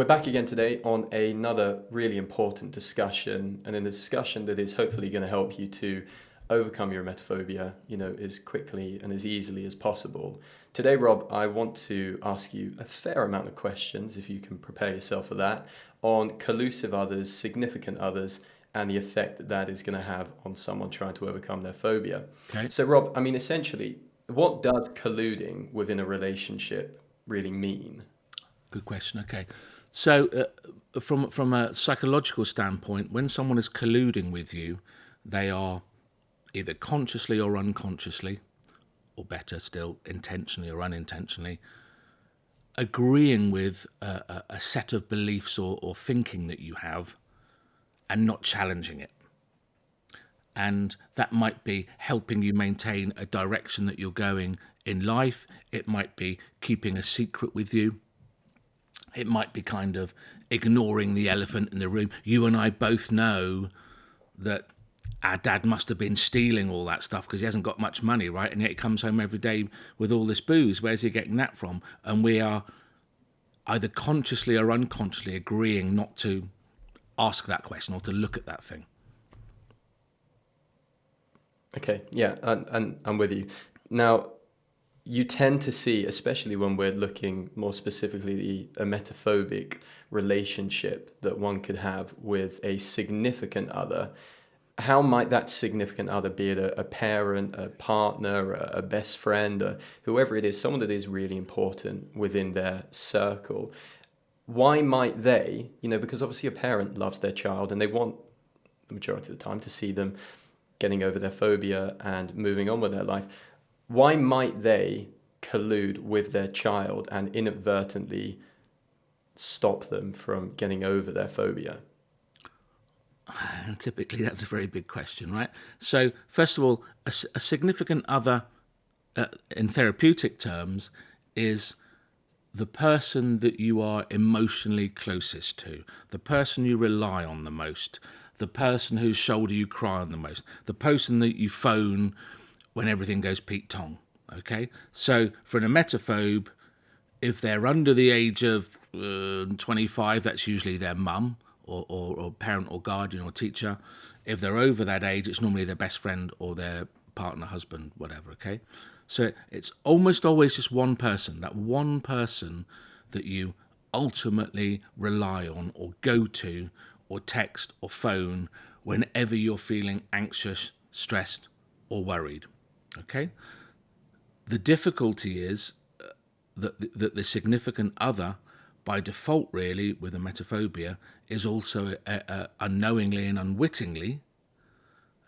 We're back again today on another really important discussion, and in a discussion that is hopefully going to help you to overcome your emetophobia, you know, as quickly and as easily as possible. Today, Rob, I want to ask you a fair amount of questions, if you can prepare yourself for that, on collusive others, significant others, and the effect that that is going to have on someone trying to overcome their phobia. Okay. So, Rob, I mean, essentially, what does colluding within a relationship really mean? Good question. Okay. So, uh, from from a psychological standpoint, when someone is colluding with you, they are either consciously or unconsciously, or better still, intentionally or unintentionally, agreeing with a, a set of beliefs or, or thinking that you have, and not challenging it. And that might be helping you maintain a direction that you're going in life. It might be keeping a secret with you it might be kind of ignoring the elephant in the room. You and I both know that our dad must have been stealing all that stuff because he hasn't got much money, right? And yet he comes home every day with all this booze. Where's he getting that from? And we are either consciously or unconsciously agreeing not to ask that question or to look at that thing. Okay, yeah, and, and I'm with you. Now, you tend to see, especially when we're looking more specifically a emetophobic relationship that one could have with a significant other. How might that significant other be it a, a parent, a partner, a, a best friend, or whoever it is, someone that is really important within their circle? Why might they, you know, because obviously a parent loves their child and they want the majority of the time to see them getting over their phobia and moving on with their life why might they collude with their child and inadvertently stop them from getting over their phobia? And typically, that's a very big question, right? So, first of all, a, a significant other uh, in therapeutic terms is the person that you are emotionally closest to, the person you rely on the most, the person whose shoulder you cry on the most, the person that you phone when everything goes Pete Tong. Okay, so for an emetophobe, if they're under the age of uh, 25, that's usually their mum or, or, or parent or guardian or teacher. If they're over that age, it's normally their best friend or their partner, husband, whatever. Okay, so it's almost always just one person, that one person that you ultimately rely on or go to or text or phone whenever you're feeling anxious, stressed, or worried. Okay? The difficulty is uh, that, that the significant other, by default, really, with emetophobia, is also a, a, unknowingly and unwittingly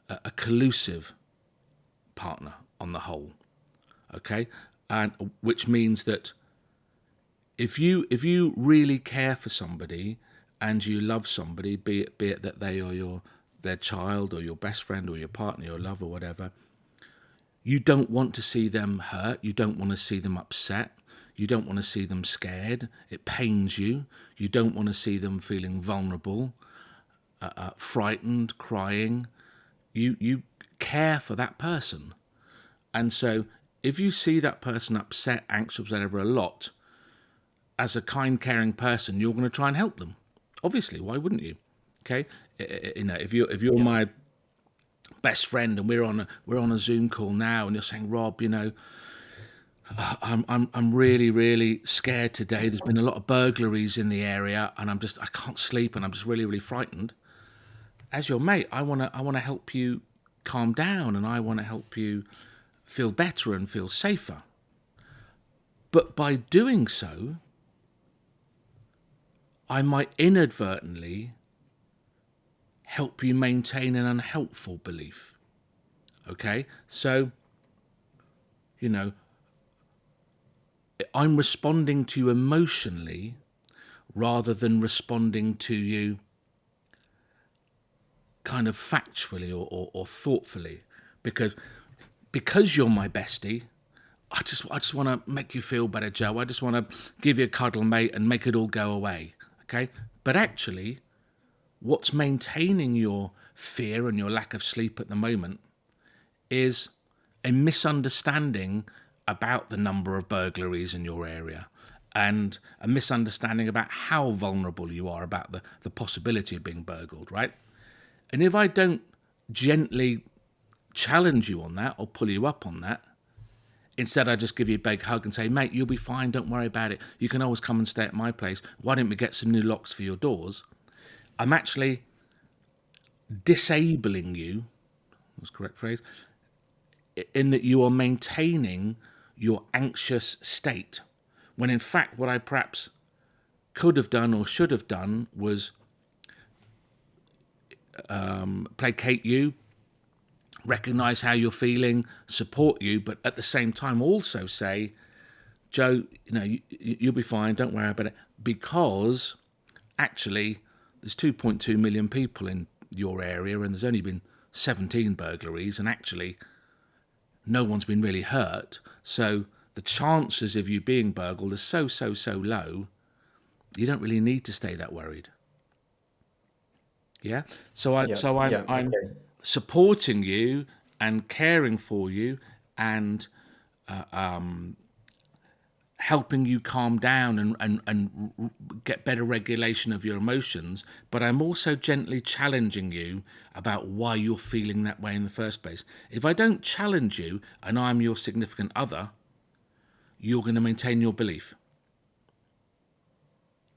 a, a collusive partner on the whole. Okay? And which means that if you if you really care for somebody and you love somebody, be it be it that they are your their child or your best friend or your partner, your lover, whatever, you don't want to see them hurt. You don't want to see them upset. You don't want to see them scared. It pains you. You don't want to see them feeling vulnerable, uh, uh, frightened, crying. You, you care for that person. And so if you see that person upset, anxious, whatever, a lot, as a kind, caring person, you're going to try and help them. Obviously, why wouldn't you? Okay, you know, if you if you're yeah. my best friend and we're on a we're on a Zoom call now and you're saying, Rob, you know, I'm I'm I'm really really scared today. There's been a lot of burglaries in the area and I'm just I can't sleep and I'm just really really frightened. As your mate, I want to I want to help you calm down and I want to help you feel better and feel safer. But by doing so, I might inadvertently help you maintain an unhelpful belief. Okay? So, you know, I'm responding to you emotionally rather than responding to you kind of factually or, or, or thoughtfully because because you're my bestie I just I just want to make you feel better Joe I just want to give you a cuddle mate and make it all go away okay but actually what's maintaining your fear and your lack of sleep at the moment is a misunderstanding about the number of burglaries in your area, and a misunderstanding about how vulnerable you are about the, the possibility of being burgled, right? And if I don't gently challenge you on that or pull you up on that, instead I just give you a big hug and say, mate, you'll be fine, don't worry about it. You can always come and stay at my place. Why don't we get some new locks for your doors? I'm actually disabling you, was correct phrase, in that you are maintaining your anxious state when in fact what I perhaps could have done or should have done was um, placate you, recognize how you're feeling, support you, but at the same time also say, Joe, you know, you, you'll be fine, don't worry about it, because actually there's 2.2 million people in your area and there's only been 17 burglaries, and actually no one's been really hurt. So the chances of you being burgled are so, so, so low, you don't really need to stay that worried. Yeah. So I, yeah, so I'm, yeah, I'm okay. supporting you and caring for you and uh, um, helping you calm down and, and, and get better regulation of your emotions, but I'm also gently challenging you about why you're feeling that way in the first place. If I don't challenge you and I'm your significant other, you're going to maintain your belief.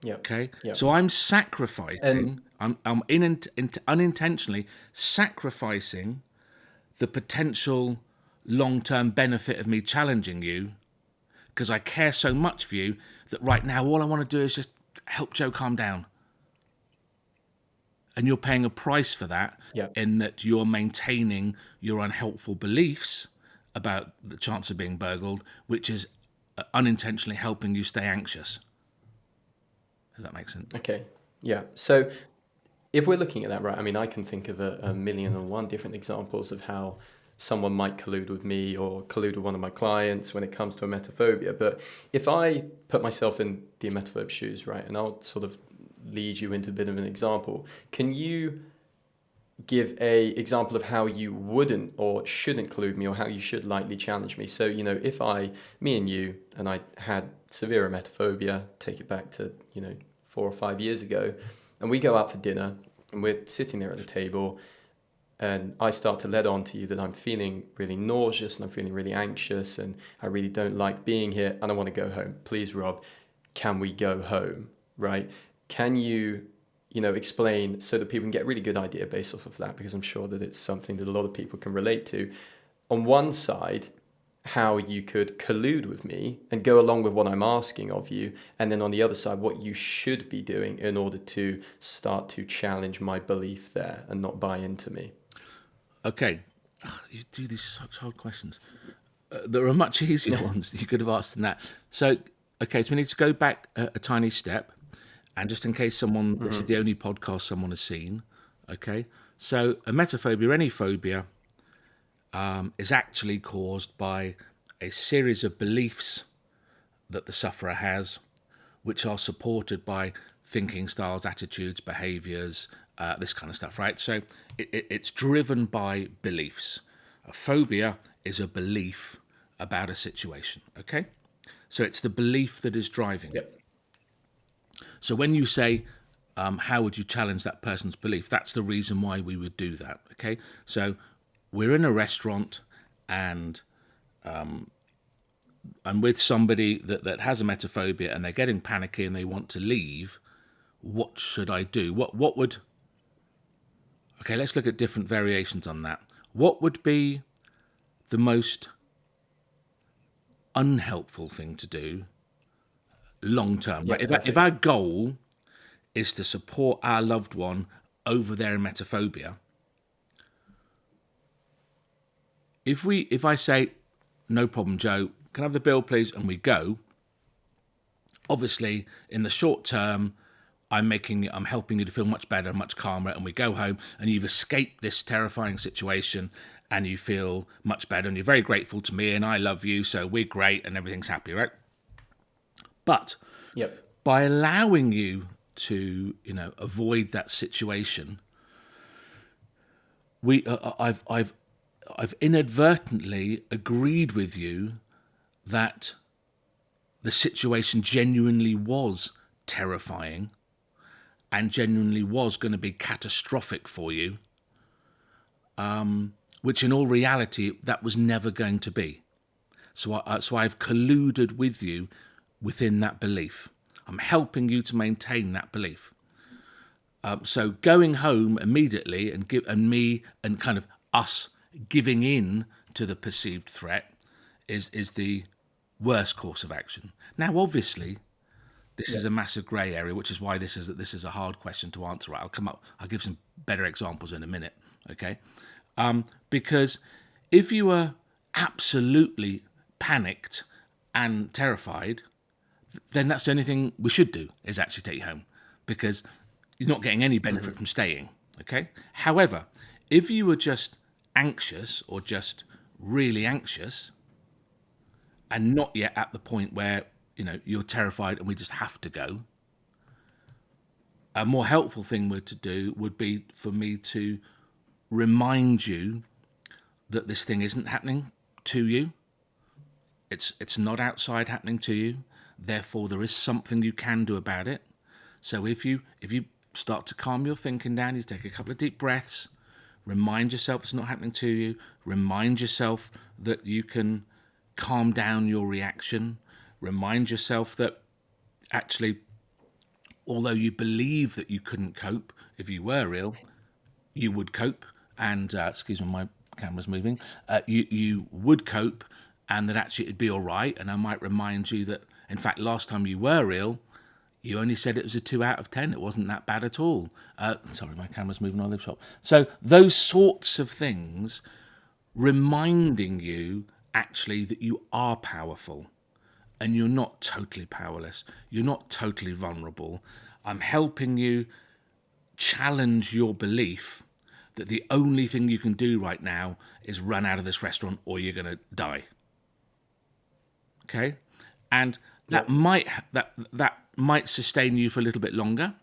Yeah. Okay. Yep. So I'm sacrificing. I'm I'm in, in, unintentionally sacrificing the potential long-term benefit of me challenging you because I care so much for you that right now all I want to do is just help Joe calm down. And you're paying a price for that yep. in that you're maintaining your unhelpful beliefs about the chance of being burgled, which is uh, unintentionally helping you stay anxious. Does that make sense? Okay. Yeah. So if we're looking at that, right, I mean, I can think of a, a million and one different examples of how someone might collude with me or collude with one of my clients when it comes to emetophobia. But if I put myself in the emetophobe shoes, right, and I'll sort of lead you into a bit of an example, can you give a example of how you wouldn't or shouldn't collude me or how you should lightly challenge me. So, you know, if I, me and you, and I had severe emetophobia, take it back to, you know, four or five years ago, and we go out for dinner and we're sitting there at the table and I start to let on to you that I'm feeling really nauseous and I'm feeling really anxious and I really don't like being here and I want to go home. Please, Rob, can we go home? Right? Can you you know, explain so that people can get a really good idea based off of that, because I'm sure that it's something that a lot of people can relate to. On one side, how you could collude with me and go along with what I'm asking of you, and then on the other side, what you should be doing in order to start to challenge my belief there and not buy into me. Okay, you do these such hard questions. Uh, there are much easier ones you could have asked than that. So, okay, so we need to go back a, a tiny step and just in case someone, mm-hmm. this is mm-hmm. the only podcast someone has seen, okay? So, emetophobia, any phobia, um, is actually caused by a series of beliefs that the sufferer has, which are supported by thinking styles, attitudes, behaviors, uh, this kind of stuff, right? So, it, it, it's driven by beliefs. A phobia is a belief about a situation, okay? So, it's the belief that is driving. Yep. So when you say, um, how would you challenge that person's belief? That's the reason why we would do that. Okay, so we're in a restaurant and um, I'm with somebody that, that has emetophobia and they're getting panicky and they want to leave. What should I do? What what would Okay, let's look at different variations on that. What would be the most unhelpful thing to do long term. Yeah, If, if our goal is to support our loved one over their emetophobia, if we if I say no problem, Joe, can I have the bill, please, and we go. Obviously, in the short term, I'm making I'm helping you to feel much better, much calmer, and we go home and you've escaped this terrifying situation and you feel much better and you're very grateful to me and I love you, so we're great and everything's happy, right? But yep. by allowing you to, you know, avoid that situation, we, uh, uh, I've, I've, I've inadvertently agreed with you that the situation genuinely was terrifying and genuinely was going to be catastrophic for you, um, which in all reality, that was never going to be. So, I, uh, so I've colluded with you within that belief. I'm helping you to maintain that belief. Um, so going home immediately and give and me and kind of us giving in to the perceived threat is is the worst course of action. Now, obviously, this yeah. is a massive grey area, which is why this is this is a hard question to answer. Right, I'll come up. I'll give some better examples in a minute. Okay, um, because if you were absolutely panicked and terrified, then that's the only thing we should do is actually take you home, because you're not getting any benefit mm-hmm. from staying. Okay. However, if you were just anxious or just really anxious, and not yet at the point where you know you're terrified and we just have to go. A more helpful thing would to do would be for me to remind you that this thing isn't happening to you. It's it's not outside happening to you. Therefore there is something you can do about it. So if you if you start to calm your thinking down you take a couple of deep breaths remind yourself it's not happening to you remind yourself that you can calm down your reaction. Remind yourself that actually, although you believe that you couldn't cope if you were ill, you would cope. And uh, excuse me, my camera's moving. Uh, you you would cope, and that actually it'd be all right. And I might remind you that, in fact, last time you were ill, you only said it was a two out of ten. It wasn't that bad at all. Uh, sorry, my camera's moving on the shop. So those sorts of things, reminding you actually that you are powerful and you're not totally powerless. You're not totally vulnerable. I'm helping you challenge your belief that the only thing you can do right now is run out of this restaurant or you're going to die. Okay? And that yep. might that that might sustain you for a little bit longer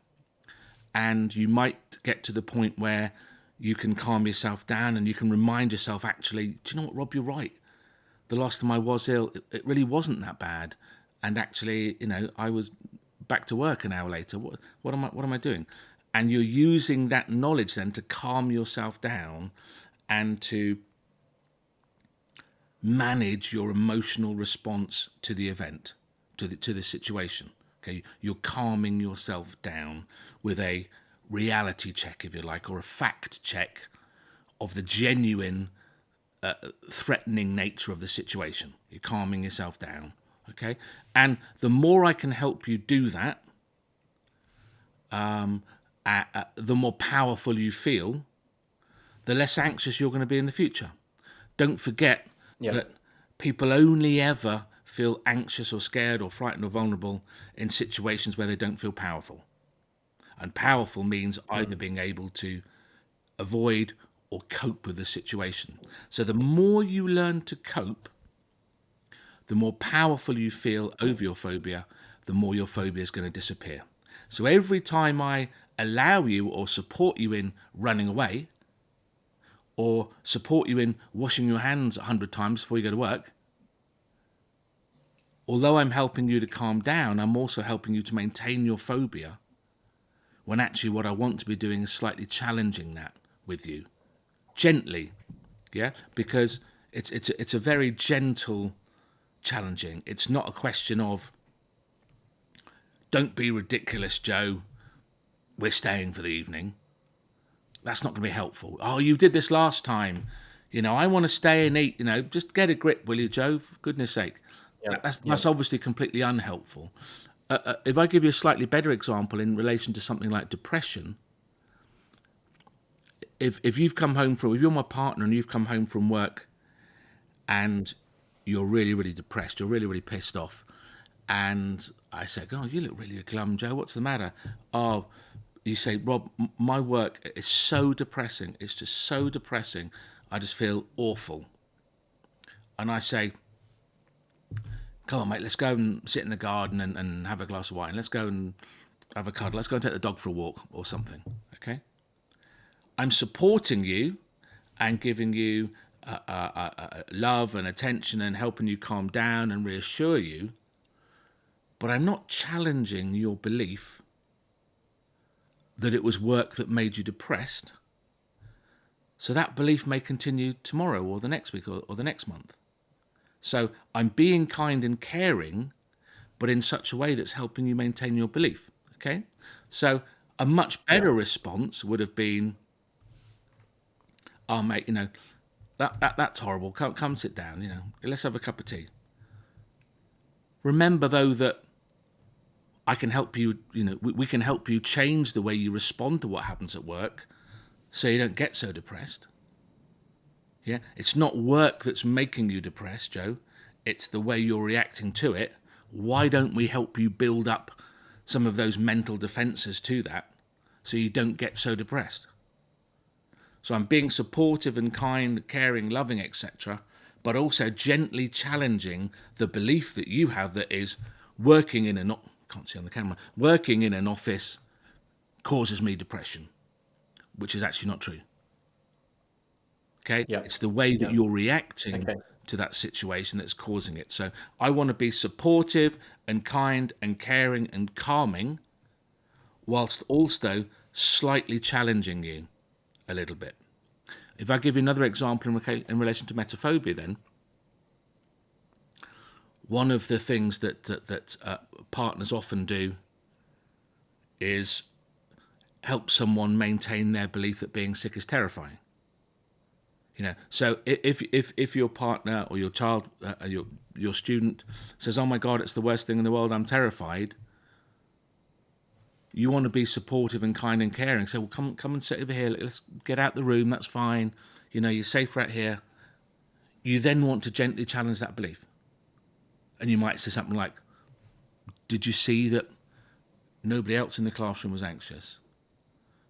and you might get to the point where you can calm yourself down and you can remind yourself actually do you know what rob you're right the last time I was ill, it, it really wasn't that bad. And actually, you know, I was back to work an hour later. What, what am I? What am I doing? And you're using that knowledge then to calm yourself down and to manage your emotional response to the event, to the to the situation. Okay, you're calming yourself down with a reality check, if you like, or a fact check of the genuine uh, threatening nature of the situation. You're calming yourself down. Okay. And the more I can help you do that, um, uh, uh, the more powerful you feel, the less anxious you're going to be in the future. Don't forget yeah. that people only ever feel anxious or scared or frightened or vulnerable in situations where they don't feel powerful. And powerful means either being able to avoid or cope with the situation. So the more you learn to cope, the more powerful you feel over your phobia, the more your phobia is going to disappear. So every time I allow you or support you in running away, or support you in washing your hands a hundred times before you go to work, although I'm helping you to calm down, I'm also helping you to maintain your phobia. When actually, what I want to be doing is slightly challenging that with you gently, yeah, because it's it's a, it's a very gentle challenging. It's not a question of don't be ridiculous, Joe. We're staying for the evening. That's not going to be helpful. Oh, you did this last time. You know, I want to stay and eat. You know, just get a grip, will you, Joe? For goodness sake. Yeah, that's, yeah. that's obviously completely unhelpful. Uh, uh, if I give you a slightly better example in relation to something like depression, if if you've come home from if you're my partner and you've come home from work and you're really really depressed you're really really pissed off and i say oh you look really glum joe. What's the matter? Oh you say rob my work is so depressing. It's just so depressing. I just feel awful. And i say come on mate let's go and sit in the garden and, and have a glass of wine. Let's go and have a cuddle. Let's go and take the dog for a walk or something. Okay I'm supporting you and giving you uh, uh, uh, uh, love and attention and helping you calm down and reassure you. but I'm not challenging your belief that it was work that made you depressed. So that belief may continue tomorrow or the next week or, or the next month. So I'm being kind and caring, but in such a way that's helping you maintain your belief. Okay? So a much better yeah. response would have been, oh, mate, you know, that, that that's horrible. Come, come sit down, you know, let's have a cup of tea. Remember, though, that I can help you, you know, we, we can help you change the way you respond to what happens at work so you don't get so depressed. Yeah, it's not work that's making you depressed, Joe. It's the way you're reacting to it. Why don't we help you build up some of those mental defenses to that so you don't get so depressed? So I'm being supportive and kind, caring, loving, etc., but also gently challenging the belief that you have that is working in a can't see on the camera working in an office causes me depression, which is actually not true. Okay, yep. it's the way that yep. you're reacting okay. to that situation that's causing it. So I want to be supportive and kind and caring and calming, whilst also slightly challenging you a little bit. If I give you another example in, in relation to emetophobia, then one of the things that that, that uh, partners often do is help someone maintain their belief that being sick is terrifying. You know, so if if if your partner or your child, uh, your your student says, "Oh my God, it's the worst thing in the world. I'm terrified," you want to be supportive and kind and caring. So well, come come and sit over here. Let's get out the room. That's fine. You know, you're safe right here. You then want to gently challenge that belief. And you might say something like, Did you see that nobody else in the classroom was anxious?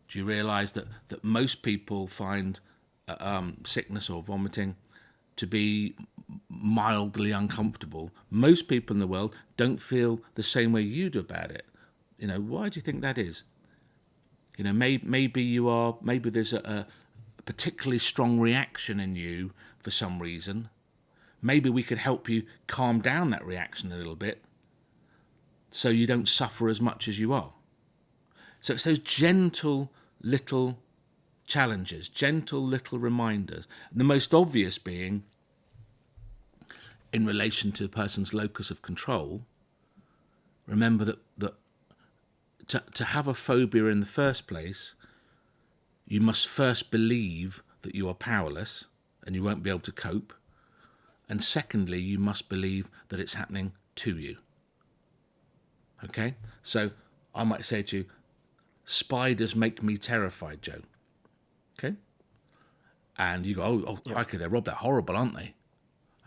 Do you realize that, that most people find uh, um, sickness or vomiting to be mildly uncomfortable? Most people in the world don't feel the same way you do about it. You know, why do you think that is? You know, may, maybe you are, maybe there's a, a particularly strong reaction in you for some reason. Maybe we could help you calm down that reaction a little bit so you don't suffer as much as you are. So it's those gentle little challenges, gentle little reminders. The most obvious being in relation to a person's locus of control. Remember that, that to, to have a phobia in the first place, you must first believe that you are powerless and you won't be able to cope. And secondly, you must believe that it's happening to you. Okay? So I might say to you, spiders make me terrified, Joe. Okay? And you go, oh, oh yep. okay, they're Rob, they're horrible, aren't they?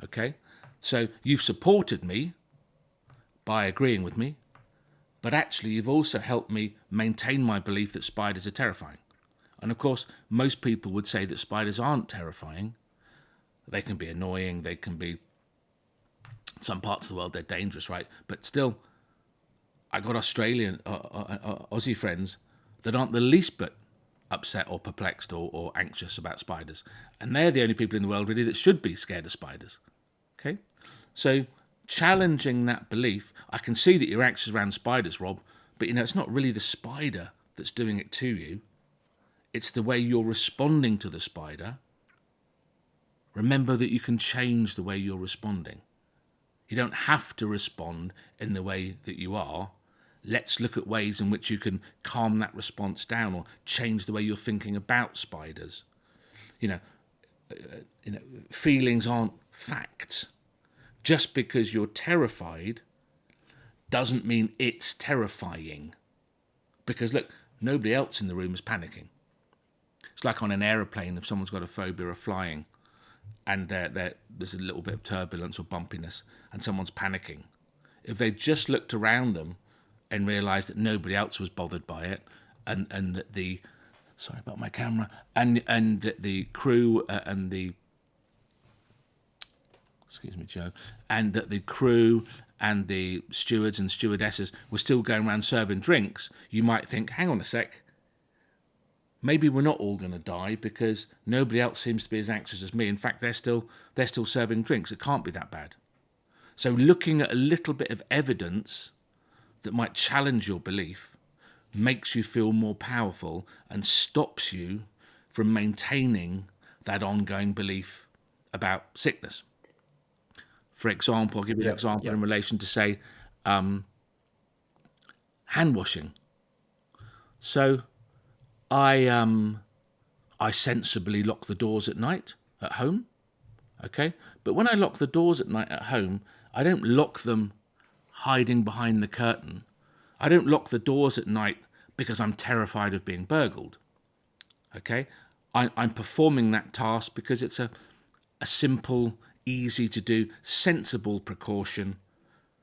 Okay? So you've supported me by agreeing with me, but actually you've also helped me maintain my belief that spiders are terrifying. And of course, most people would say that spiders aren't terrifying. They can be annoying, they can be, some parts of the world, they're dangerous, right? But still, I got Australian, uh, uh, uh, Aussie friends that aren't the least bit upset or perplexed or, or anxious about spiders. And they're the only people in the world really that should be scared of spiders. Okay? So challenging that belief, I can see that you're anxious around spiders, Rob, but you know, it's not really the spider that's doing it to you. It's the way you're responding to the spider. Remember that you can change the way you're responding. You don't have to respond in the way that you are. Let's look at ways in which you can calm that response down or change the way you're thinking about spiders. You know, uh, you know, feelings aren't facts. Just because you're terrified doesn't mean it's terrifying. Because look, nobody else in the room is panicking. It's like on an aeroplane if someone's got a phobia of flying and they're, they're, there's a little bit of turbulence or bumpiness and someone's panicking. If they just looked around them and realised that nobody else was bothered by it and, and that the sorry about my camera and and that the crew uh, and the excuse me Joe and that the crew and the stewards and stewardesses were still going around serving drinks you might think hang on a sec maybe we're not all going to die because nobody else seems to be as anxious as me. In fact, they're still they're still serving drinks. It can't be that bad. So looking at a little bit of evidence that might challenge your belief makes you feel more powerful and stops you from maintaining that ongoing belief about sickness. For example, I'll give you an example in relation to, say, um, hand washing. So I um, I sensibly lock the doors at night at home. Okay, but when I lock the doors at night at home, I don't lock them hiding behind the curtain. I don't lock the doors at night because I'm terrified of being burgled. Okay, I, I'm performing that task because it's a a simple, easy to do, sensible precaution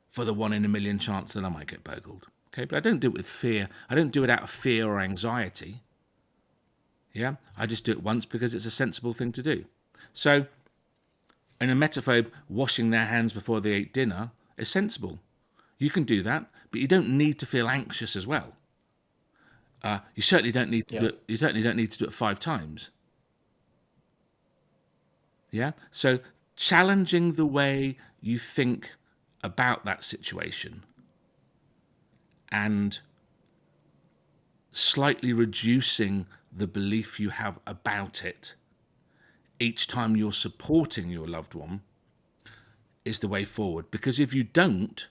for the one in a million chance that I might get burgled. Okay, but I don't do it with fear. I don't do it out of fear or anxiety. Yeah, I just do it once because it's a sensible thing to do. So, an emetophobe washing their hands before they eat dinner is sensible. You can do that, but you don't need to feel anxious as well. Uh, you certainly don't need to Yeah. do it. You certainly don't need to do it five times. Yeah. So challenging the way you think about that situation and slightly reducing the belief you have about it each time you're supporting your loved one is the way forward. Because if you don't,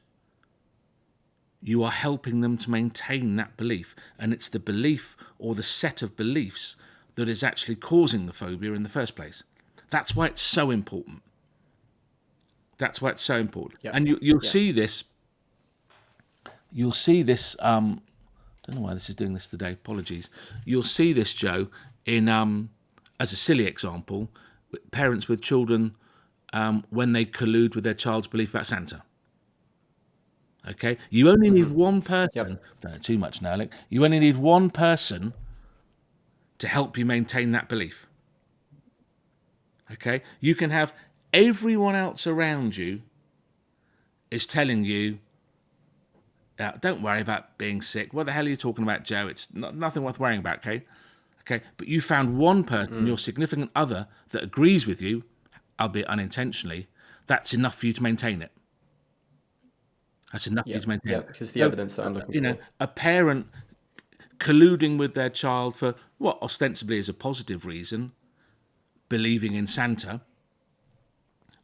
you are helping them to maintain that belief. And it's the belief or the set of beliefs that is actually causing the phobia in the first place. That's why it's so important. That's why it's so important. Yeah. And you, you'll Yeah. see this. You'll see this. Um, don't know why this is doing this today. Apologies. You'll see this, Joe, in um, as a silly example, parents with children um, when they collude with their child's belief about Santa. Okay, you only need one person. Yep. Don't know too much now, Alec. You only need one person to help you maintain that belief. Okay, you can have everyone else around you is telling you, uh, "Don't worry about being sick. What the hell are you talking about, Joe? It's not, nothing worth worrying about." Okay, okay, but you found one person, your significant other, that agrees with you, albeit unintentionally. That's enough for you to maintain it. That's enough for you to maintain yeah, it. because the So, evidence that I'm looking for. you know, a parent colluding with their child for what ostensibly is a positive reason, believing in Santa,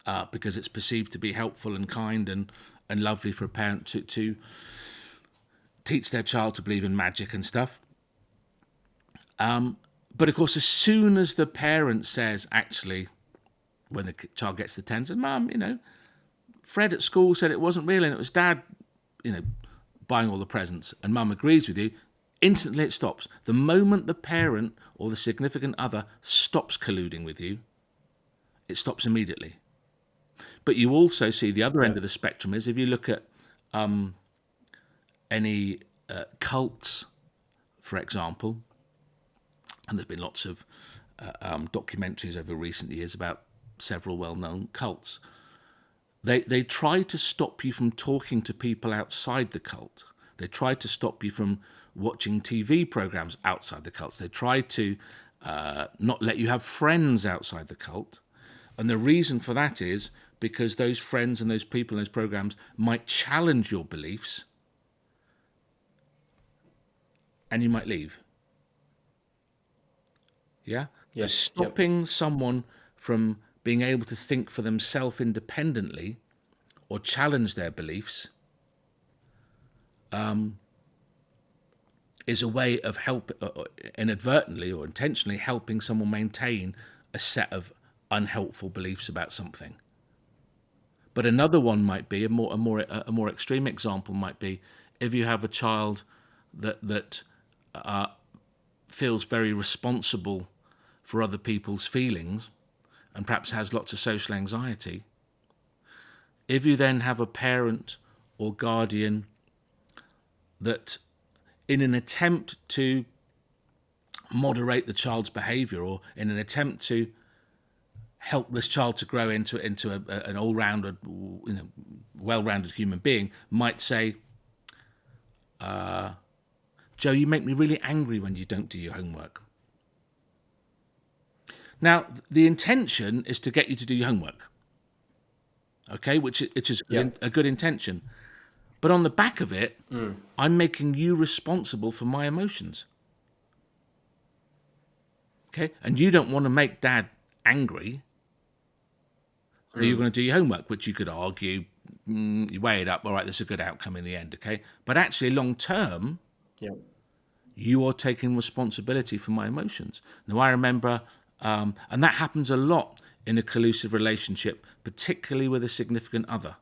uh, because it's perceived to be helpful and kind and, and lovely for a parent to, to teach their child to believe in magic and stuff. Um, but of course, as soon as the parent says, actually, when the child gets to 10, says, Mum, you know, Fred at school said it wasn't real and it was dad, you know, buying all the presents, and mum agrees with you, instantly it stops. The moment the parent or the significant other stops colluding with you, it stops immediately. But you also see the other end of the spectrum is if you look at um, any uh, cults, for example, and there's been lots of uh, um, documentaries over recent years about several well-known cults. They they try to stop you from talking to people outside the cult. They try to stop you from watching TV programs outside the cult. They try to uh, not let you have friends outside the cult. And the reason for that is because those friends and those people in those programs might challenge your beliefs and you might leave. Yeah? So Yes, yep. stopping someone from being able to think for themselves independently or challenge their beliefs um, is a way of help uh, uh, inadvertently or intentionally helping someone maintain a set of unhelpful beliefs about something. But another one might be a more a more a more extreme example might be if you have a child that that uh, feels very responsible for other people's feelings and perhaps has lots of social anxiety. If you then have a parent or guardian that, in an attempt to moderate the child's behaviour or in an attempt to help this child to grow into into a, a- an all-rounded, you know, well-rounded human being, might say, uh, "Joe, you make me really angry when you don't do your homework." Now, the intention is to get you to do your homework, okay, which which is Yeah. a good intention. But on the back of it, I'm making you responsible for my emotions. Okay? And you don't want to make dad angry. So you're going to do your homework, which you could argue, mm, you weigh it up, all right, there's a good outcome in the end, okay? But actually, long term, Yeah. you are taking responsibility for my emotions. Now, I remember, um, and that happens a lot in a collusive relationship, particularly with a significant other.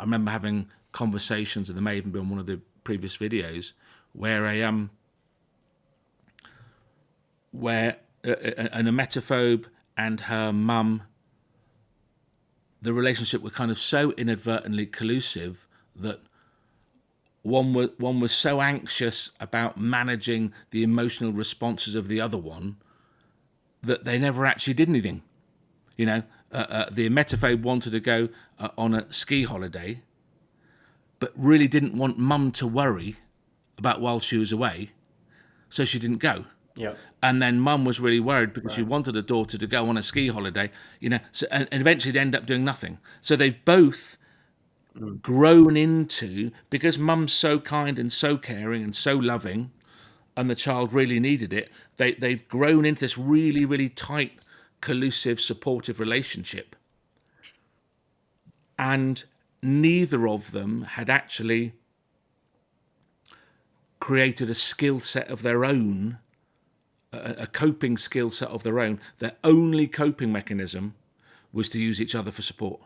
I remember having conversations, and there may even be on one of the previous videos, where a um, where a, an emetophobe and her mum, the relationship were kind of so inadvertently collusive that one was one was so anxious about managing the emotional responses of the other one that they never actually did anything. You know, uh, uh, the emetophobe wanted to go uh, on a ski holiday, but really didn't want mum to worry about while she was away, so she didn't go. Yeah. And then mum was really worried because she wanted her daughter to go on a ski holiday, you know, so, and, and eventually they end up doing nothing. So they've both mm. grown into, because mum's so kind and so caring and so loving, and the child really needed it, they, they've grown into this really, really tight, collusive, supportive relationship. And neither of them had actually created a skill set of their own a, a coping skill set of their own, their only coping mechanism was to use each other for support.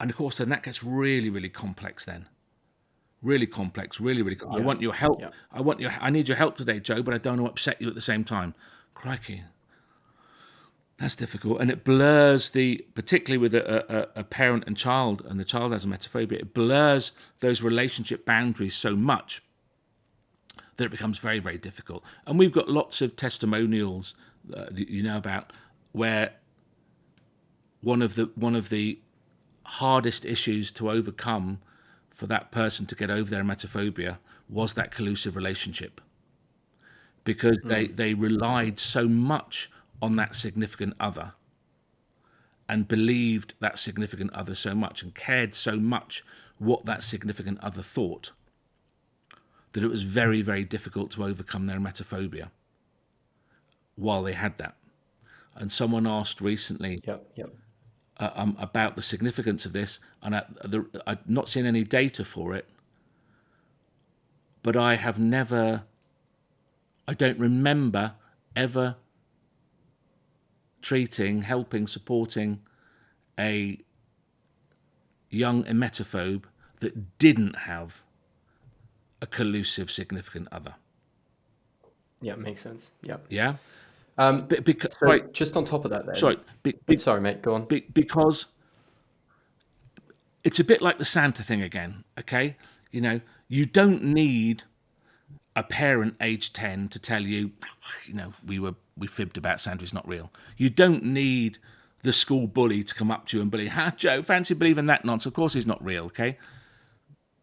And of course, then that gets really, really complex. Then, really complex, really, really. I want your help. Yeah. I want your. I need your help today, Joe, but I don't want to upset you at the same time. Crikey, that's difficult, and it blurs the, particularly with a, a, a parent and child, and the child has emetophobia. It blurs those relationship boundaries so much that it becomes very, very difficult. And we've got lots of testimonials uh, that you know about where one of the one of the hardest issues to overcome for that person to get over their emetophobia was that collusive relationship. Because they they relied so much on that significant other and believed that significant other so much and cared so much what that significant other thought that it was very, very difficult to overcome their emetophobia while they had that. And someone asked recently Yep. Yep. uh, um, about the significance of this, and I, the, I've not seen any data for it, but I have never, I don't remember ever treating, helping, supporting a young emetophobe that didn't have a collusive significant other. Yeah. Makes sense. Yeah. Yeah, Um, Be- because so right, just on top of that, then. sorry, be, be, Sorry, mate. Go on. be, because it's a bit like the Santa thing again. Okay, you know, you don't need a parent age ten to tell you, you know, we were we fibbed about Santa. It's not real. You don't need the school bully to come up to you and bully, ha, Joe, fancy believing that nonsense. Of course, he's not real. Okay,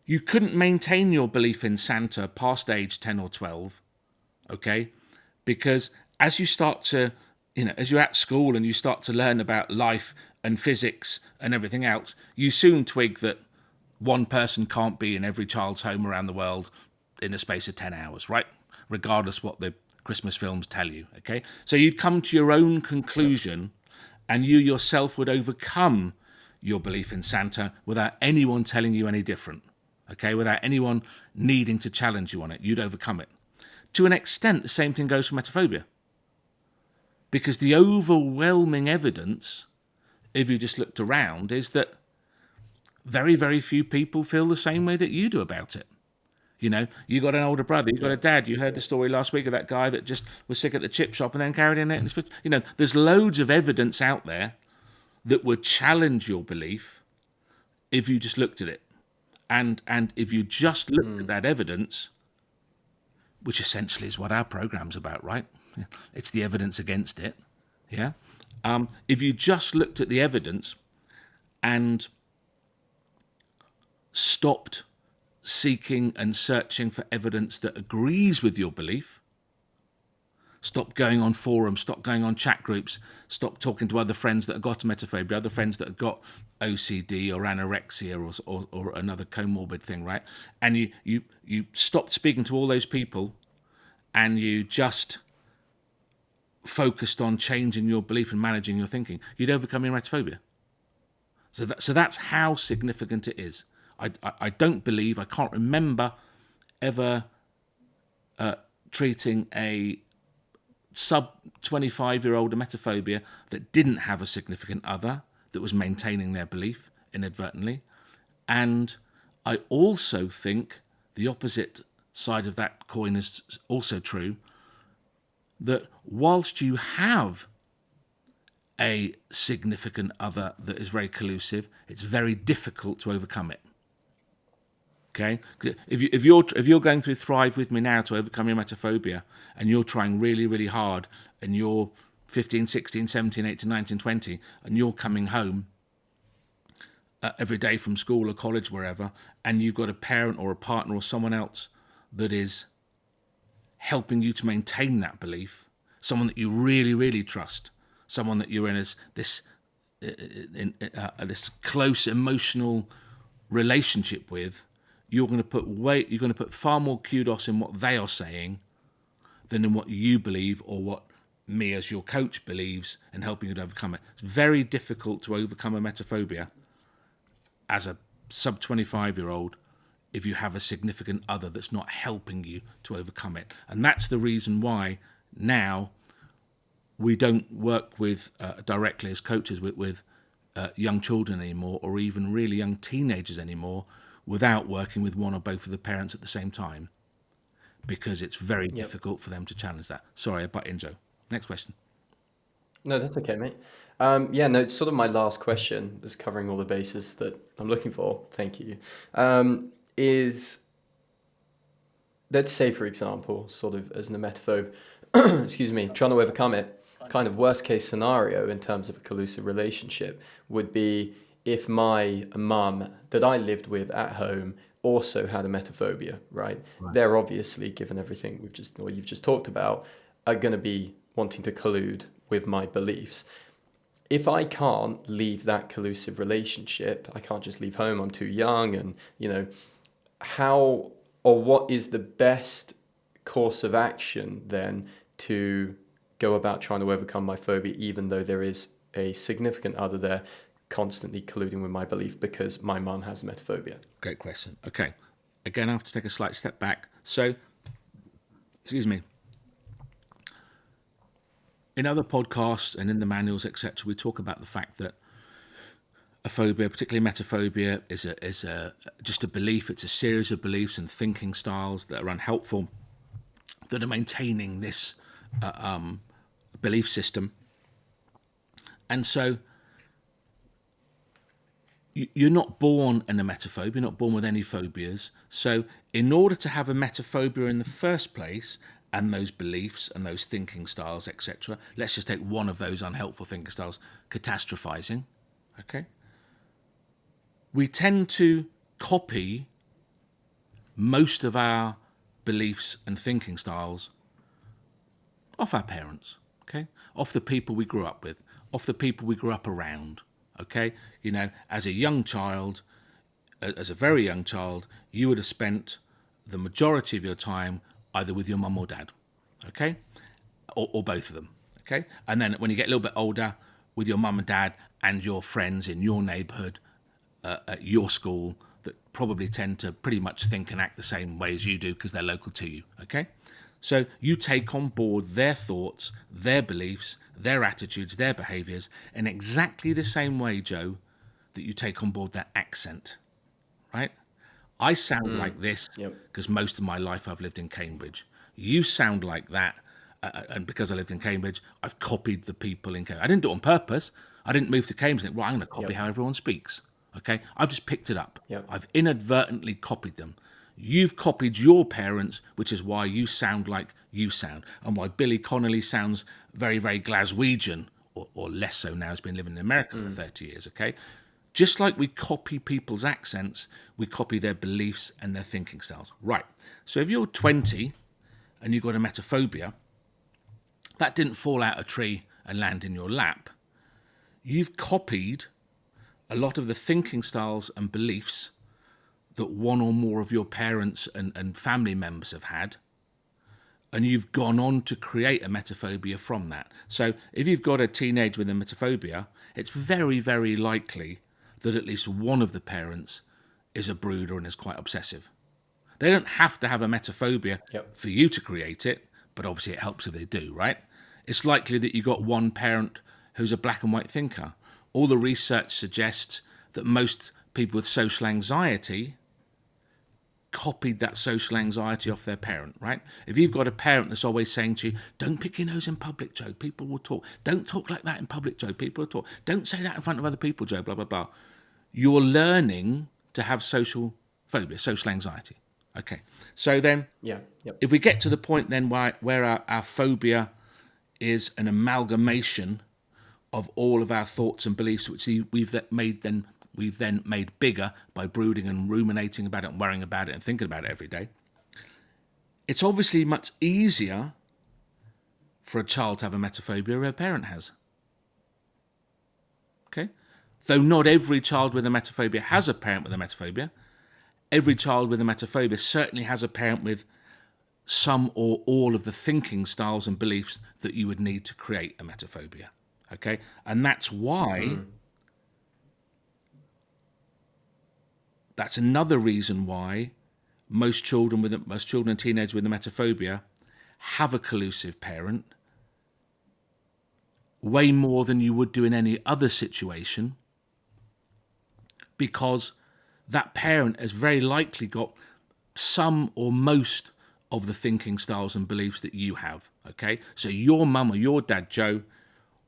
you couldn't maintain your belief in Santa past age ten or twelve. Okay, because as you start to you know as you're at school and you start to learn about life and physics and everything else you soon twig that one person can't be in every child's home around the world in a space of 10 hours right? Regardless what the christmas films tell you okay? So you'd come to your own conclusion and you yourself would overcome your belief in santa without anyone telling you any different okay without anyone needing to challenge you on it you'd overcome it to an extent, the same thing goes for emetophobia. Because the overwhelming evidence, if you just looked around, is that very, very few people feel the same way that you do about it. You know, you got an older brother, you got a dad. You heard the story last week of that guy that just was sick at the chip shop and then carried in it. You know, there's loads of evidence out there that would challenge your belief if you just looked at it. And and if you just looked at that evidence, which essentially is what our program's about, right? It's the evidence against it. Yeah. Um, if you just looked at the evidence and stopped seeking and searching for evidence that agrees with your belief, stop going on forums, stop going on chat groups, stop talking to other friends that have got emetophobia, other friends that have got OCD or anorexia or, or, or another comorbid thing, right? And you, you, you stopped speaking to all those people and you just focused on changing your belief and managing your thinking, you'd overcome emetophobia. So, that, so that's how significant it is. I, I, I don't believe, I can't remember ever uh, treating a sub 25 year old emetophobia that didn't have a significant other that was maintaining their belief inadvertently. And I also think the opposite side of that coin is also true that whilst you have a significant other that is very collusive, it's very difficult to overcome it. Okay, if you if you're if you're going through Thrive with me now to overcome your emetophobia, and you're trying really really hard, and you're 15, 16, 17, 18, 19, 20, and you're coming home uh, every day from school or college, wherever, and you've got a parent or a partner or someone else that is helping you to maintain that belief, someone that you really, really trust, someone that you're in as this uh, in, uh, uh, this close emotional relationship with, you're going to put weight, you're going to put far more kudos in what they are saying than in what you believe or what me as your coach believes and helping you to overcome it. It's very difficult to overcome a emetophobia as a sub 25 year old if you have a significant other that's not helping you to overcome it. And that's the reason why now we don't work with uh, directly as coaches with, with uh, young children anymore or even really young teenagers anymore without working with one or both of the parents at the same time because it's very yep. difficult for them to challenge that. Sorry, I butt in, Joe. Next question. No, that's okay, mate. Um, yeah, no, it's sort of my last question is covering all the bases that I'm looking for. Thank you. Um, is let's say, for example, sort of as an emetophobe, excuse me, trying to overcome it, kind of worst case scenario in terms of a collusive relationship would be if my mum that I lived with at home also had emetophobia, right? right? They're obviously, given everything we've just or you've just talked about, are going to be wanting to collude with my beliefs. If I can't leave that collusive relationship, I can't just leave home. I'm too young, and you know, how or what is the best course of action then to go about trying to overcome my phobia, even though there is a significant other there constantly colluding with my belief because my mum has emetophobia? Great question. Okay. Again, I have to take a slight step back. So, excuse me. In other podcasts and in the manuals, etc., we talk about the fact that a phobia, particularly emetophobia, is a is a just a belief. It's a series of beliefs and thinking styles that are unhelpful, that are maintaining this uh, um, belief system. And so, you're not born in an emetophobia. You're not born with any phobias. So, in order to have emetophobia in the first place, and those beliefs and those thinking styles, etc., let's just take one of those unhelpful thinking styles, catastrophizing. Okay we tend to copy most of our beliefs and thinking styles off our parents, okay? Off the people we grew up with, off the people we grew up around, okay? You know, as a young child, as a very young child, you would have spent the majority of your time either with your mum or dad, okay? Or, or both of them, okay? And then when you get a little bit older, with your mum and dad and your friends in your neighborhood uh, at your school that probably tend to pretty much think and act the same way as you do because they're local to you. Okay? So you take on board their thoughts, their beliefs, their attitudes, their behaviors in exactly the same way, Joe, that you take on board their accent. Right? I sound mm. like this because yep. most of my life I've lived in Cambridge. You sound like that. Uh, uh, and because I lived in Cambridge, I've copied the people in Cambridge. I didn't do it on purpose. I didn't move to Cambridge and think, well, I'm going to copy yep. how everyone speaks. Okay, I've just picked it up. Yep. I've inadvertently copied them. You've copied your parents, which is why you sound like you sound, and why Billy Connolly sounds very, very Glaswegian, or, or less so now. He's been living in America mm. for thirty years. Okay, just like we copy people's accents, we copy their beliefs and their thinking styles. Right. So if you're twenty and you've got emetophobia, that didn't fall out a tree and land in your lap. You've copied a lot of the thinking styles and beliefs that one or more of your parents and, and family members have had and you've gone on to create a emetophobia from that. So if you've got a teenage with a emetophobia, it's very, very likely that at least one of the parents is a brooder and is quite obsessive. They don't have to have a emetophobia Yep. for you to create it, but obviously it helps if they do, right? It's likely that you got one parent who's a black and white thinker. All the research suggests that most people with social anxiety copied that social anxiety off their parent, right? If you've got a parent that's always saying to you, don't pick your nose in public, Joe, people will talk. Don't talk like that in public, Joe, people will talk. Don't say that in front of other people, Joe, blah, blah, blah. You're learning to have social phobia, social anxiety. Okay. So then Yeah. Yep. if we get to the point then where, where our, our phobia is an amalgamation of all of our thoughts and beliefs, which we- we've made then we've then made bigger by brooding and ruminating about it and worrying about it and thinking about it every day. It's obviously much easier for a child to have a emetophobia than a parent has. Okay? Though not every child with a emetophobia has a parent with a emetophobia, every child with a emetophobia certainly has a parent with some or all of the thinking styles and beliefs that you would need to create a emetophobia. Okay? And that's why hmm. that's another reason why most children with most children and teenagers with a emetophobia have a collusive parent way more than you would do in any other situation because that parent has very likely got some or most of the thinking styles and beliefs that you have. Okay, so your mum or your dad, Joe,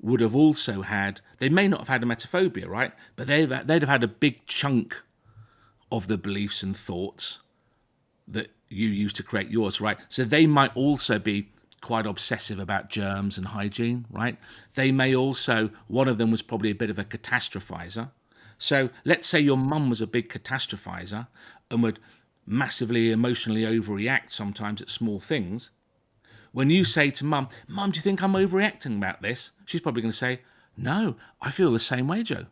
would have also had. They may not have had a emetophobia, right? But they've they'd have had a big chunk of the beliefs and thoughts that you use to create yours, right? So they might also be quite obsessive about germs and hygiene, right? They may also, one of them was probably a bit of a catastrophizer. So let's say your mum was a big catastrophizer and would massively emotionally overreact sometimes at small things. When you say to mum, Mum, do you think I'm overreacting about this? She's probably going to say, No, I feel the same way, Joe.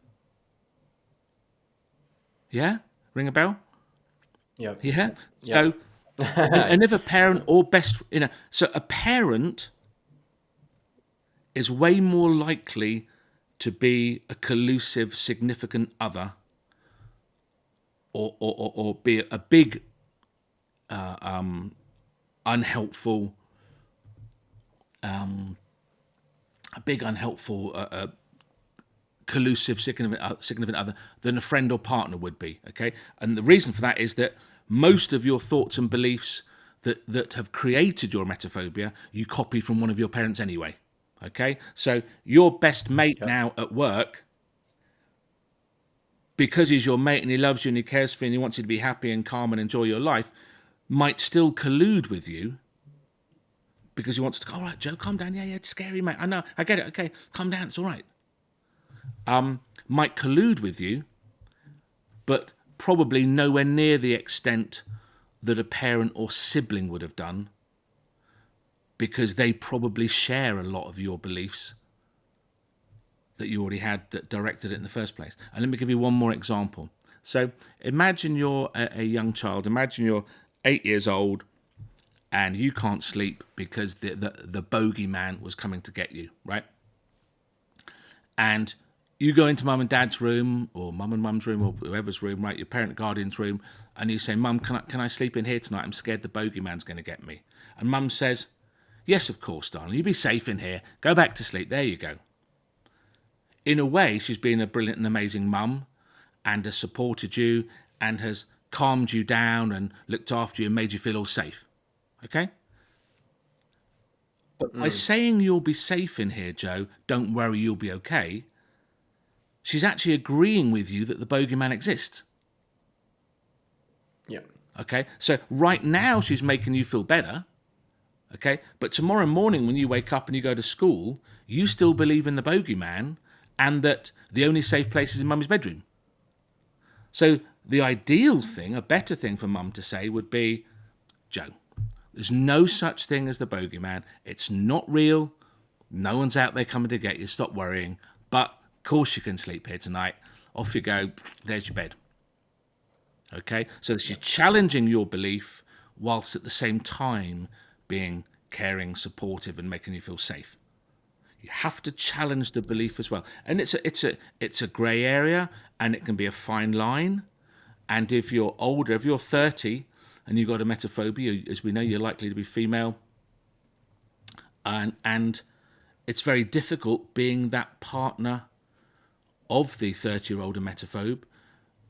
Yeah? Ring a bell? Yep. Yeah. So, and, and if a parent or best, you know, so a parent is way more likely to be a collusive, significant other, or or, or, or be a big, uh, um, unhelpful, um, a big unhelpful. Uh, uh, collusive significant, uh, significant other than a friend or partner would be. Okay, and the reason for that is that most of your thoughts and beliefs that that have created your emetophobia you copied from one of your parents anyway. Okay, so your best mate now at work. Because he's your mate and he loves you and he cares for you and he wants you to be happy and calm and enjoy your life, might still collude with you because he wants to go, all right, Joe, calm down. Yeah, yeah, it's scary, mate. I know, I get it. Okay, calm down. It's all right Um, might collude with you, but probably nowhere near the extent that a parent or sibling would have done because they probably share a lot of your beliefs that you already had that directed it in the first place. And let me give you one more example. So imagine you're a, a young child, imagine you're eight years old and you can't sleep because the, the, the bogeyman was coming to get you, right? and you go into mum and dad's room or mum and mum's room or whoever's room, right, your parent guardian's room, and you say, Mum, can I, can I sleep in here tonight? I'm scared the bogeyman's going to get me. And mum says, Yes, of course, darling. you'll be safe in here. Go back to sleep. There you go. In a way, she's been a brilliant and amazing mum and has supported you and has calmed you down and looked after you and made you feel all safe. Okay? But by mm. saying you'll be safe in here, Joe, don't worry, you'll be okay, she's actually agreeing with you that the bogeyman exists. Yep. Okay? So right now she's making you feel better. Okay? But tomorrow morning when you wake up and you go to school, you still believe in the bogeyman and that the only safe place is in mummy's bedroom. So the ideal thing, a better thing for mum to say would be, Joe, there's no such thing as the bogeyman. It's not real. No one's out there coming to get you. Stop worrying. But of course you can sleep here tonight. off you go. There's your bed. Okay, so she's challenging your belief whilst at the same time being caring, supportive, and making you feel safe. You have to challenge the belief as well, and it's a it's a it's a grey area, and it can be a fine line. And if you're older, if you're 30 and you've got a emetophobia, as we know, you're likely to be female, and and it's very difficult being that partner of the 30 year old emetophobe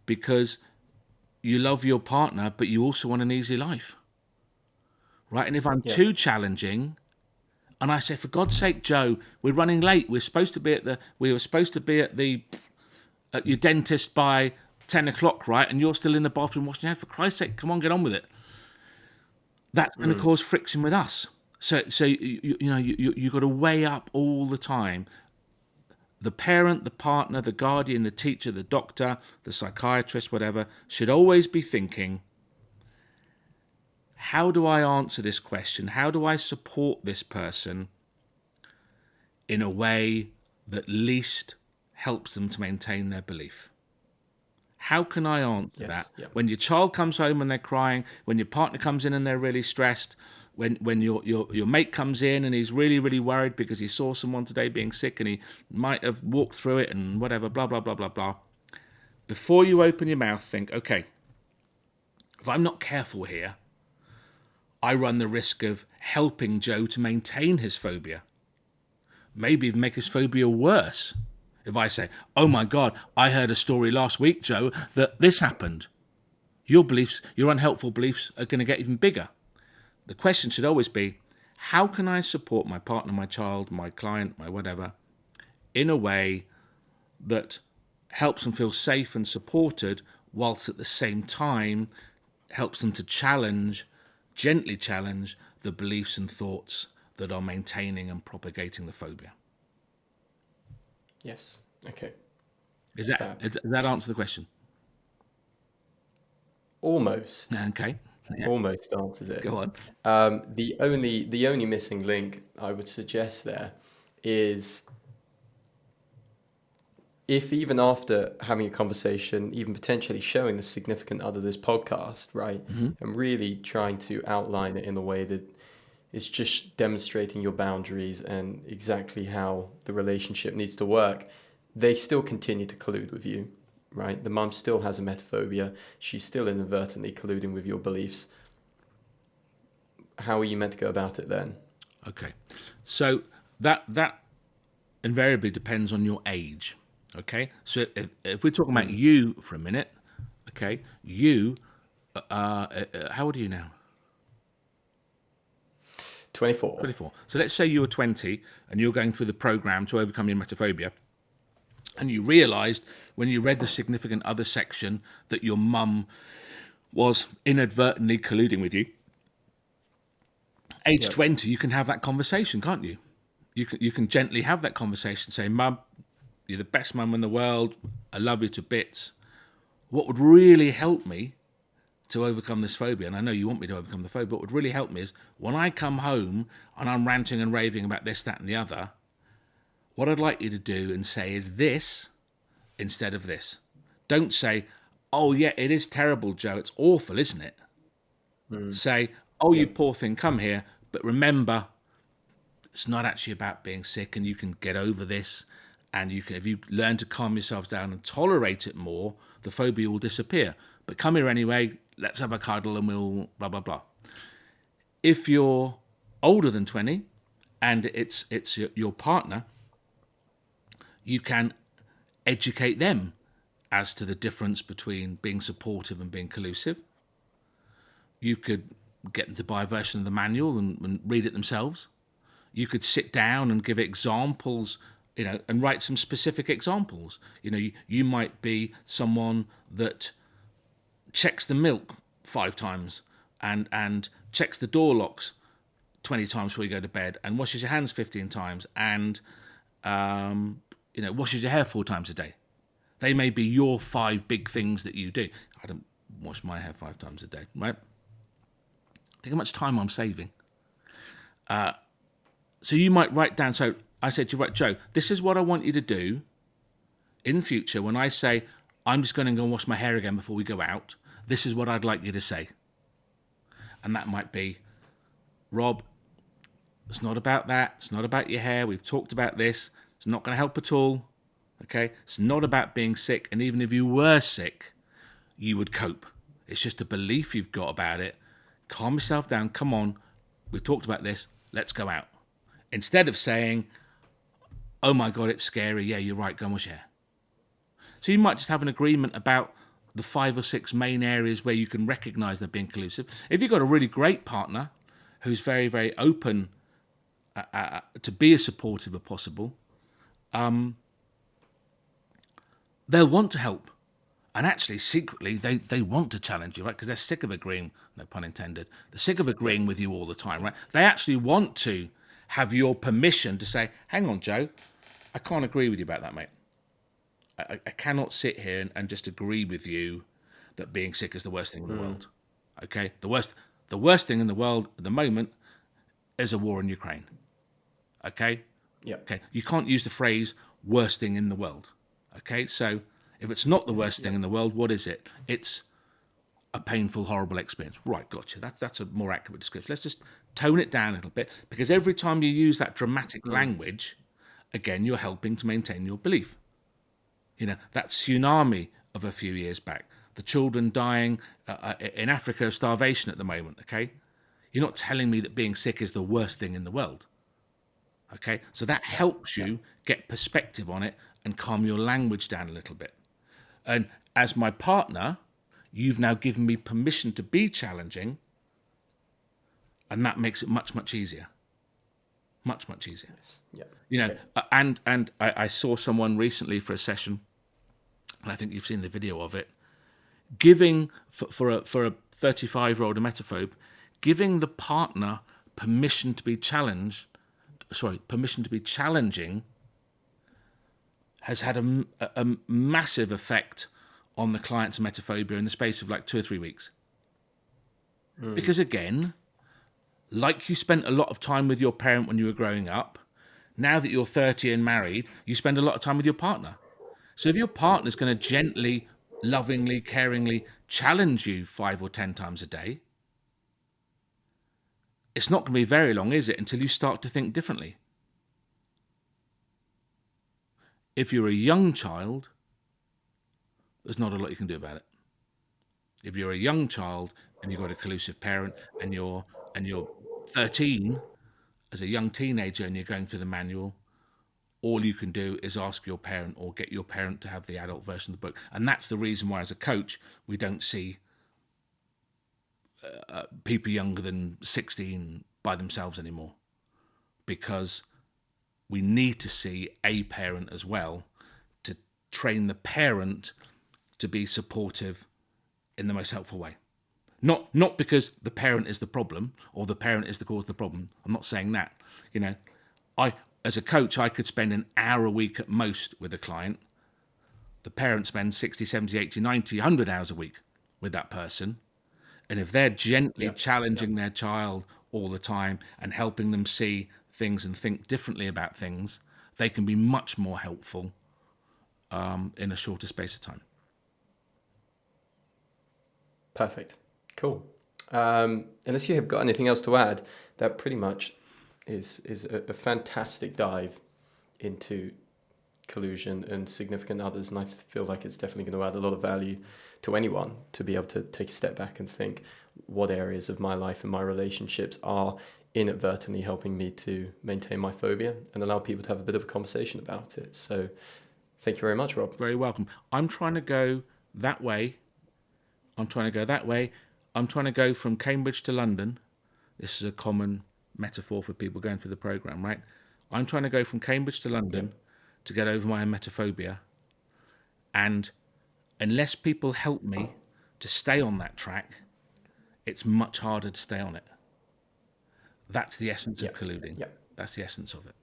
because you love your partner, but you also want an easy life. Right? And if I'm yeah. too challenging, and I say, for God's sake, Joe, we're running late. We're supposed to be at the we were supposed to be at the at your dentist by ten o'clock, right? And you're still in the bathroom washing your hands. For Christ's sake, come on, get on with it. That's going to mm. cause friction with us. So, so you, you know, you you you've got to weigh up all the time the parent, the partner, the guardian, the teacher, the doctor, the psychiatrist, whatever, should always be thinking how do I answer this question? How do I support this person in a way that least helps them to maintain their belief? How can I answer yes, that? When your child comes home and they're crying, when your partner comes in and they're really stressed, when when your, your your mate comes in and he's really really worried because he saw someone today being sick and he might have walked through it and whatever blah blah blah blah blah before you open your mouth think okay if i'm not careful here i run the risk of helping joe to maintain his phobia. Maybe make his phobia worse. If i say oh my god i heard a story last week joe that this happened your beliefs your unhelpful beliefs are going to get even bigger. The question should always be how can I support my partner, my child, my client, my whatever, in a way that helps them feel safe and supported, whilst at the same time helps them to challenge, gently challenge, the beliefs and thoughts that are maintaining and propagating the phobia. Yes. Okay. Is that, does that answer the question? Almost. Okay yeah. almost answers it. Go on. Um, the only the only missing link I would suggest there is if even after having a conversation, even potentially showing the significant other this podcast, right, mm-hmm. and really trying to outline it in a way that is just demonstrating your boundaries and exactly how the relationship needs to work, they still continue to collude with you right? The mum still has a emetophobia. She's still inadvertently colluding with your beliefs. How are you meant to go about it then? Okay, so that that invariably depends on your age. Okay, so if, if we're talking about you for a minute, okay, you, uh, uh, uh how old are you now? 24. 24. So let's say you were 20 and you're going through the program to overcome your emetophobia and you realized when you read the significant other section that your mum was inadvertently colluding with you. Age yep. 20, you can have that conversation, can't you? You can, you can gently have that conversation, say, Mum, you're the best mum in the world. I love you to bits. What would really help me to overcome this phobia, and I know you want me to overcome the phobia, but what would really help me is when I come home and I'm ranting and raving about this, that, and the other, what I'd like you to do and say is this instead of this. Don't say, oh, yeah, it is terrible, Joe. It's awful, isn't it? Mm. Say, oh, yeah. you poor thing, come here. But remember, it's not actually about being sick and you can get over this. And you can, if you learn to calm yourself down and tolerate it more, the phobia will disappear. But come here anyway, let's have a cuddle and we'll blah, blah, blah. If you're older than 20 and it's, it's your, partner, you can educate them as to the difference between being supportive and being collusive. You could get them to buy a version of the manual and, and read it themselves. You could sit down and give examples, you know, and write some specific examples. You know, you, you might be someone that checks the milk five times and and checks the door locks 20 times before you go to bed and washes your hands 15 times and um, you know, washes your hair four times a day. They may be your five big things that you do. I don't wash my hair five times a day, right? Think how much time I'm saving. Uh, so you might write down. So I said to you, right, Joe, this is what I want you to do. in future, when I say, I'm just going to go and wash my hair again before we go out, this is what I'd like you to say. And that might be, Rob, it's not about that. It's not about your hair. We've talked about this. It's not going to help at all. Okay? It's not about being sick. And even if you were sick, you would cope. It's just a belief you've got about it. Calm yourself down. Come on. We've talked about this. Let's go out. Instead of saying, oh my God, it's scary. Yeah, you're right. Go and wash your hair. So you might just have an agreement about the five or six main areas where you can recognize they're being collusive. If you've got a really great partner who's very, very open uh, uh, to be as supportive as possible, um, they'll want to help. And actually, secretly, they, they want to challenge you, right? Because they're sick of agreeing, no pun intended, they're sick of agreeing with you all the time, right? They actually want to have your permission to say, hang on, Joe, I can't agree with you about that, mate. I, I cannot sit here and, and, just agree with you that being sick is the worst thing in the mm. world. Okay, the worst the worst thing in the world at the moment is a war in Ukraine. Okay. Yeah. Okay. You can't use the phrase "worst thing in the world." Okay. So if it's not the worst yeah. thing in the world, what is it? It's a painful, horrible experience. Right, gotcha. That, that's a more accurate description. Let's just tone it down a little bit because every time you use that dramatic mm. language, again, you're helping to maintain your belief. You know, that tsunami of a few years back, the children dying uh, uh, in Africa of starvation at the moment, okay? You're not telling me that being sick is the worst thing in the world. Okay, so that helps you get perspective on it and calm your language down a little bit. And as my partner, you've now given me permission to be challenging, and that makes it much, much easier much much easier. Yeah. You know, okay. and and I, I, saw someone recently for a session and I think you've seen the video of it, giving for, for a for a 35 year old emetophobe, giving the partner permission to be challenged, sorry, permission to be challenging, has had a, a, a massive effect on the client's emetophobia in the space of like two or three weeks. Mm. Because again, like you spent a lot of time with your parent when you were growing up, now that you're 30 and married, you spend a lot of time with your partner. So if your partner's going to gently, lovingly, caringly challenge you five or ten times a day, it's not going to be very long, is it, until you start to think differently. If you're a young child, there's not a lot you can do about it. If you're a young child and you've got a collusive parent and you're and you're 13 as a young teenager and you're going through the manual, all you can do is ask your parent or get your parent to have the adult version of the book. And that's the reason why, as a coach, we don't see uh, uh people younger than 16 by themselves anymore. Because we need to see a parent as well to train the parent to be supportive in the most helpful way. Not not because the parent is the problem or the parent is the cause of the problem. I'm not saying that. You know, I as a coach, I could spend an hour a week at most with a client. The parent spends 60, 70, 80, 90, 100 hours a week with that person. And if they're gently yep. challenging yep. their child all the time and helping them see things and think differently about things, they can be much more helpful um, in a shorter space of time. Perfect. Cool. Um, unless you have got anything else to add, that pretty much is is a, a fantastic dive into collusion and significant others, and I feel like it's definitely going to add a lot of value to anyone to be able to take a step back and think what areas of my life and my relationships are inadvertently helping me to maintain my phobia and allow people to have a bit of a conversation about it. So, thank you very much, Rob. Very welcome. I'm trying to go that way. I'm trying to go that way. I'm trying to go from Cambridge to London. This is a common metaphor for people going through the program, right? I'm trying to go from Cambridge to London to get over my emetophobia. And unless people help me to stay on that track, it's much harder to stay on it. That's the essence of colluding. That's the essence of it.